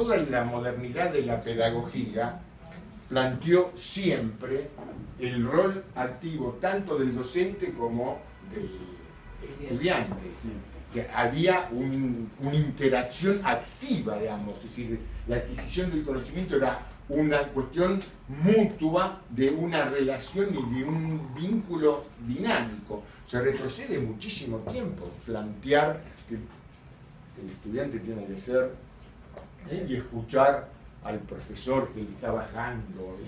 toda la modernidad de la pedagogía planteó siempre el rol activo tanto del docente como del estudiante. que había una interacción activa, digamos, es decir, la adquisición del conocimiento era una cuestión mutua de una relación y de un vínculo dinámico. Se retrocede muchísimo tiempo plantear que el estudiante tiene que ser ¿eh? y escuchar al profesor que le está bajando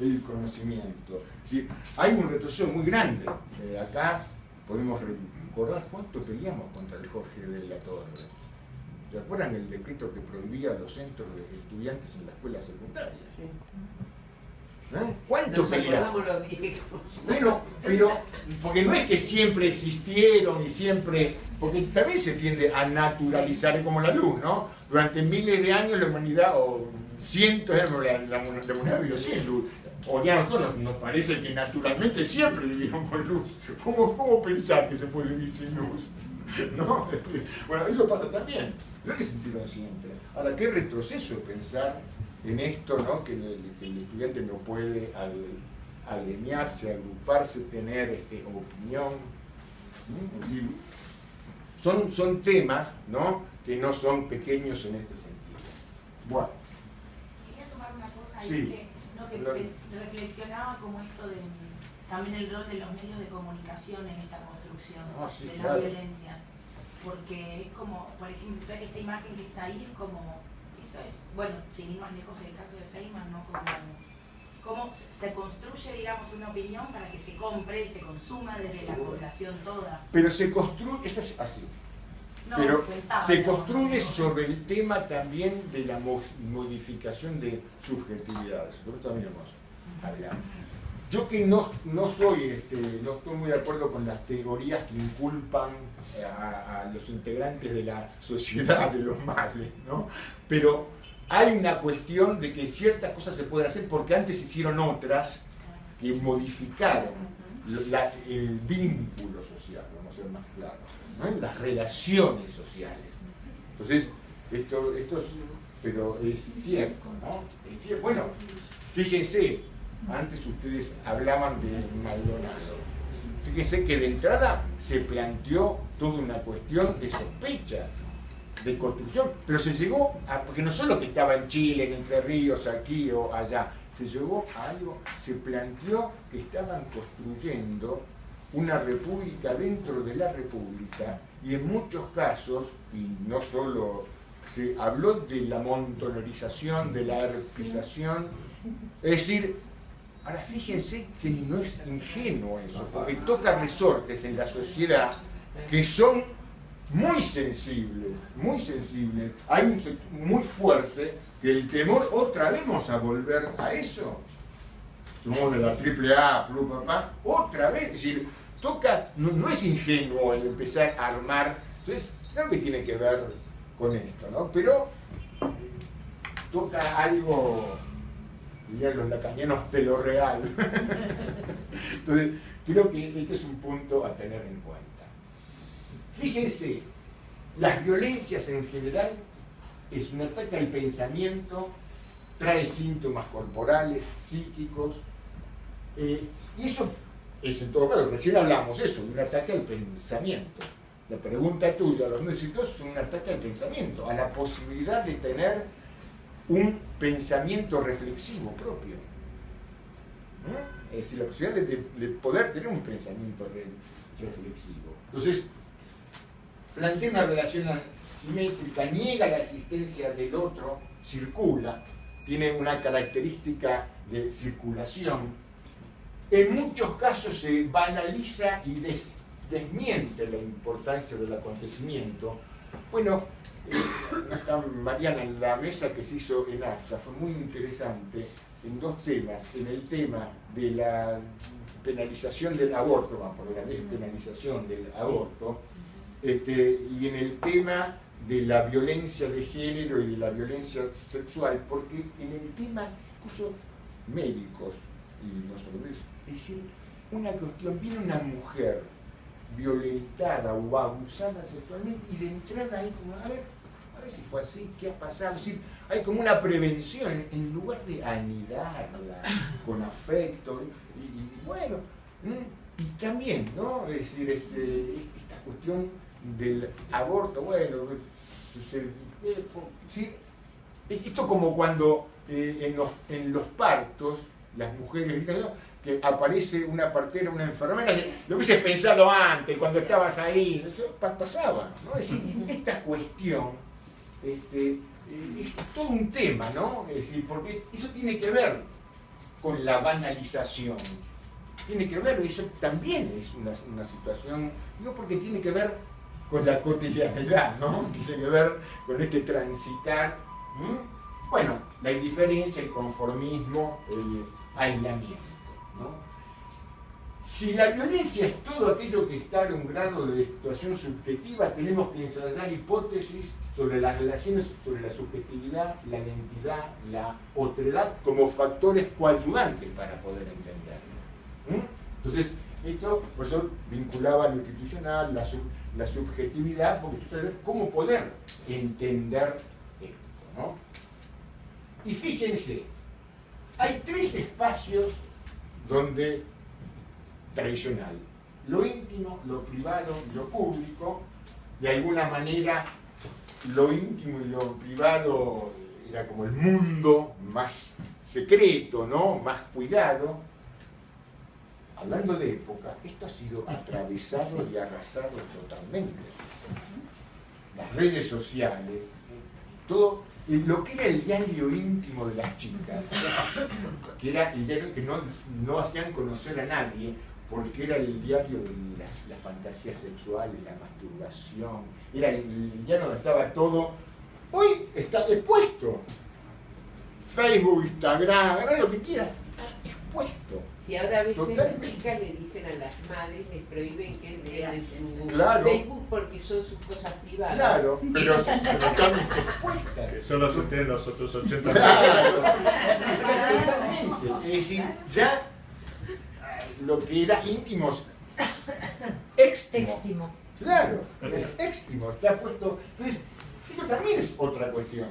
el conocimiento. hay un retroceso muy grande. Eh, acá podemos recordar cuánto peleamos contra el Jorge de la Torre. ¿Se acuerdan el decreto que prohibía los centros de estudiantes en la escuela secundaria? ¿Eh? ¿Cuánto peleamos? Bueno, pero porque no es que siempre existieron y siempre, porque también se tiende a naturalizar como la luz, ¿no? Durante miles de años la humanidad, o cientos de años, la, la, humanidad vivió sin luz. O ya nosotros nos parece que naturalmente siempre vivieron con luz. ¿Cómo, cómo pensar que se puede vivir sin luz? ¿No? Bueno, eso pasa también. No es que sintieron siempre. Ahora, qué retroceso pensar en esto, ¿no? que, el, estudiante no puede alinearse, agruparse, tener este, opinión. son, son temas ¿no? que no son pequeños en este sentido. Bueno. Quería sumar una cosa ahí que, no, que reflexionaba como esto de también el rol de los medios de comunicación en esta construcción ah, de la violencia. Porque es como, por ejemplo, esa imagen que está ahí es como eso es, bueno, sin ir más lejos el caso de Feynman, ¿no? Como, cómo se construye, digamos, una opinión para que se compre y se consuma desde la población toda. Pero se construye, esto es así, pero se construye sobre el tema también de la modificación de subjetividades. Nosotros también vamos a hablar. Yo que no, no soy, este, no estoy muy de acuerdo con las teorías que inculpan a, los integrantes de la sociedad de los males, ¿no? Pero hay una cuestión de que ciertas cosas se pueden hacer porque antes hicieron otras que modificaron el vínculo social, vamos a ser más claros, las relaciones sociales. Entonces, esto, esto es, pero es cierto, ¿no? Bueno, fíjense, antes ustedes hablaban de Maldonado. Fíjense que de entrada se planteó toda una cuestión de sospecha, de construcción, pero se llegó a, porque no solo que estaba en Chile, en Entre Ríos, aquí o allá, se llegó a algo, se planteó que estaban construyendo una república dentro de la república y en muchos casos, y no solo se habló de la montonorización, de la herpización, es decir, Ahora fíjense que no es ingenuo eso, porque toca resortes en la sociedad que son muy sensibles, muy sensibles. Hay un sector muy fuerte que el temor, otra vez vamos a volver a eso. Somos de la triple A, papá, otra vez, es decir, toca, no, es ingenuo el empezar a armar, entonces, creo que tiene que ver con esto, ¿no? Pero toca algo dirían los lacanianos, de lo real. Entonces, creo que este es un punto a tener en cuenta. Fíjense, las violencias en general es un ataque al pensamiento, trae síntomas corporales, psíquicos, eh, y eso es en todo caso, recién hablamos eso, un ataque al pensamiento. La pregunta tuya, los músicos, es un ataque al pensamiento, a la posibilidad de tener un pensamiento reflexivo propio. Es decir, la posibilidad de, poder tener un pensamiento reflexivo. Entonces, plantea una relación asimétrica, niega la existencia del otro, circula, tiene una característica de circulación. En muchos casos se banaliza y desmiente la importancia del acontecimiento. Bueno, está Mariana en la mesa que se hizo en AFSA, fue muy interesante en dos temas, en el tema de la penalización del aborto, vamos por la despenalización del aborto, este, y en el tema de la violencia de género y de la violencia sexual, porque en el tema, incluso médicos, y nosotros, es decir, una cuestión, viene una mujer violentada o abusada sexualmente y de entrada hay como, a ver, si fue así, qué ha pasado. hay como una prevención en lugar de anidarla con afecto. Y, bueno, y también, ¿no? Es decir, este, esta cuestión del aborto, bueno, ¿sí? esto como cuando eh, en, los, en los partos, las mujeres que aparece una partera, una enfermera, lo hubieses pensado antes, cuando estabas ahí, eso pasaba, ¿no? Es decir, esta cuestión este, eh, es todo un tema, ¿no? Es decir, porque eso tiene que ver con la banalización, tiene que ver, eso también es una, situación, digo porque tiene que ver con la cotidianidad, ¿no? Tiene que ver con este transitar, bueno, la indiferencia, el conformismo, el aislamiento. Si la violencia es todo aquello que está en un grado de situación subjetiva, tenemos que ensayar hipótesis sobre las relaciones, sobre la subjetividad, la identidad, la otredad, como factores coayudantes para poder entenderlo. Entonces, esto, por eso vinculaba lo institucional, la, subjetividad, porque ustedes cómo poder entender esto. ¿no? Y fíjense, hay tres espacios donde tradicional, lo íntimo, lo privado y lo público, de alguna manera lo íntimo y lo privado era como el mundo más secreto, ¿no? más cuidado, hablando de época, esto ha sido atravesado y arrasado totalmente. Las redes sociales, todo lo que era el diario íntimo de las chicas, que era el diario que no, no hacían conocer a nadie, porque era el diario de la, fantasía sexual, de la masturbación, era el, diario donde estaba todo. Hoy está expuesto. Facebook, Instagram, lo que quieras, está expuesto. Si ahora a veces las chicas le dicen a las madres, les prohíben que en su Facebook porque son sus cosas privadas. Claro, pero, sí, pero están expuestas. Que solo se tienen los otros 80 Claro, Es decir, ya lo que era íntimo éxtimo. Claro, es éxtimo, está puesto. Entonces, esto también es otra cuestión.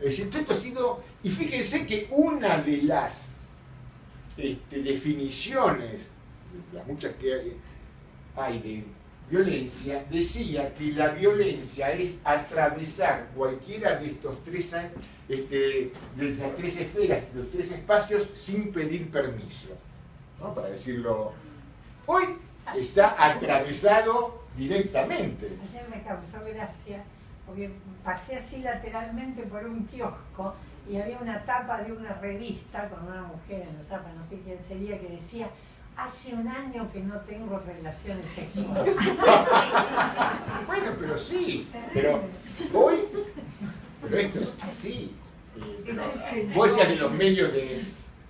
Es decir, esto ha sido. Y fíjense que una de las este, definiciones, las muchas que hay, de violencia, decía que la violencia es atravesar cualquiera de estos tres, este, de estas tres esferas, de los tres espacios, sin pedir permiso. ¿No? Para decirlo. Hoy está atravesado directamente. Ayer me causó gracia, porque pasé así lateralmente por un kiosco y había una tapa de una revista con una mujer en la tapa, no sé quién sería, que decía, hace un año que no tengo relaciones sexuales. bueno, pero sí, pero hoy, pero esto es así. vos decías de los medios de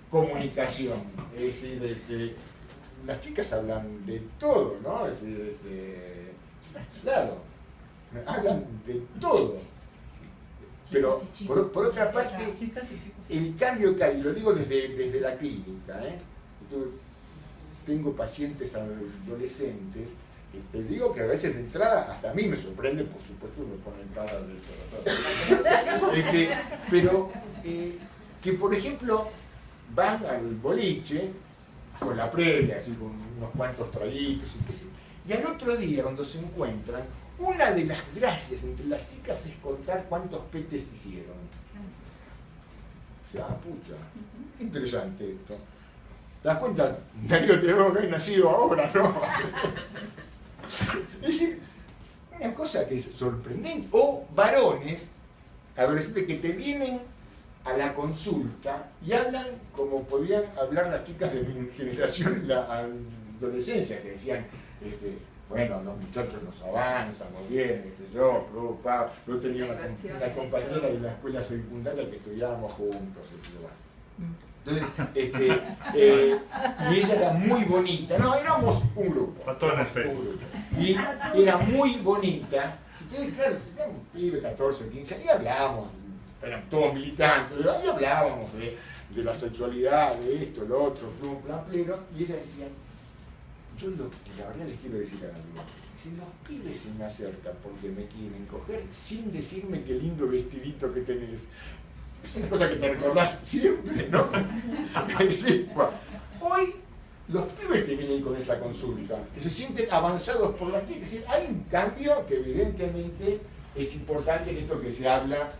comunicación, es decir, de, que las chicas hablan de todo, ¿no? Es decir, de, claro, hablan de todo. Pero por, otra parte, el cambio que hay, lo digo desde, desde la clínica, ¿eh? tengo pacientes adolescentes, te digo que a veces de entrada, hasta a mí me sorprende, por supuesto me ponen cara de pero eh, que por ejemplo van al boliche con la previa, así con unos cuantos traguitos y, y al otro día cuando se encuentran una de las gracias entre las chicas es contar cuántos petes hicieron. Ah, pucha, interesante esto. ¿Te das cuenta? Darío tenemos que haber nacido ahora, ¿no? es decir, una cosa que es sorprendente. O varones, adolescentes que te vienen a la consulta y hablan como podían hablar las chicas de mi generación en la adolescencia, que decían, este, bueno, los muchachos nos avanzan muy bien, qué sé yo, preocupado. Yo tenía una, compañera de la escuela secundaria que estudiábamos juntos, Entonces, este, eh, y ella era muy bonita, no, éramos un grupo. Y era muy bonita. Entonces, claro, teníamos un pibe, 14, 15 años, y hablábamos, eran todos militantes, y hablábamos de, de la sexualidad, de esto, lo otro, plum, plan, plero, y ella decía, yo lo, la verdad les quiero decir algo. Si los pibes se me acercan porque me quieren coger sin decirme qué lindo vestidito que tenés, es una cosa que te recordás siempre, ¿no? Hoy los pibes te vienen con esa consulta, que se sienten avanzados por la que decir, hay un cambio que evidentemente es importante en esto que se habla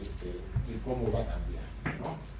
este, de cómo va a cambiar. ¿no?